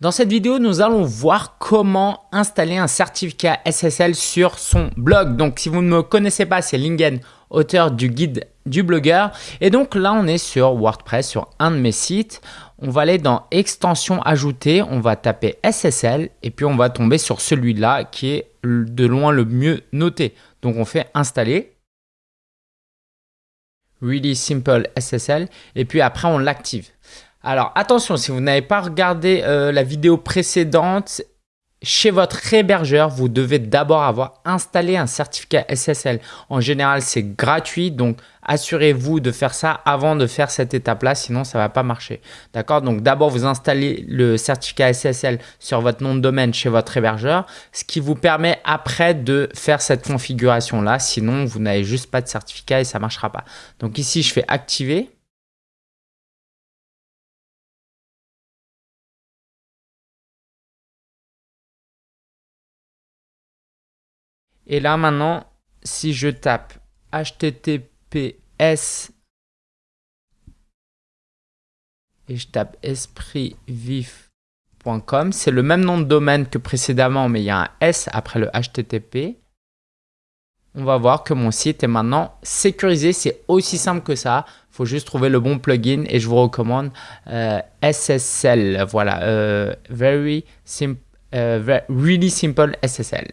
Dans cette vidéo, nous allons voir comment installer un certificat SSL sur son blog. Donc, si vous ne me connaissez pas, c'est Lingen, auteur du guide du blogueur. Et donc là, on est sur WordPress, sur un de mes sites. On va aller dans extension ajoutée, on va taper SSL et puis on va tomber sur celui-là qui est de loin le mieux noté. Donc, on fait installer. Really Simple SSL et puis après on l'active. Alors attention, si vous n'avez pas regardé euh, la vidéo précédente, chez votre hébergeur, vous devez d'abord avoir installé un certificat SSL. En général, c'est gratuit, donc assurez-vous de faire ça avant de faire cette étape-là, sinon ça ne va pas marcher. D'accord? Donc d'abord, vous installez le certificat SSL sur votre nom de domaine chez votre hébergeur, ce qui vous permet après de faire cette configuration-là. Sinon, vous n'avez juste pas de certificat et ça ne marchera pas. Donc ici, je fais activer. Et là maintenant, si je tape https et je tape espritvif.com, c'est le même nom de domaine que précédemment, mais il y a un S après le HTTP. On va voir que mon site est maintenant sécurisé. C'est aussi simple que ça. Il faut juste trouver le bon plugin et je vous recommande euh, SSL. Voilà, euh, very simple, euh, really simple SSL.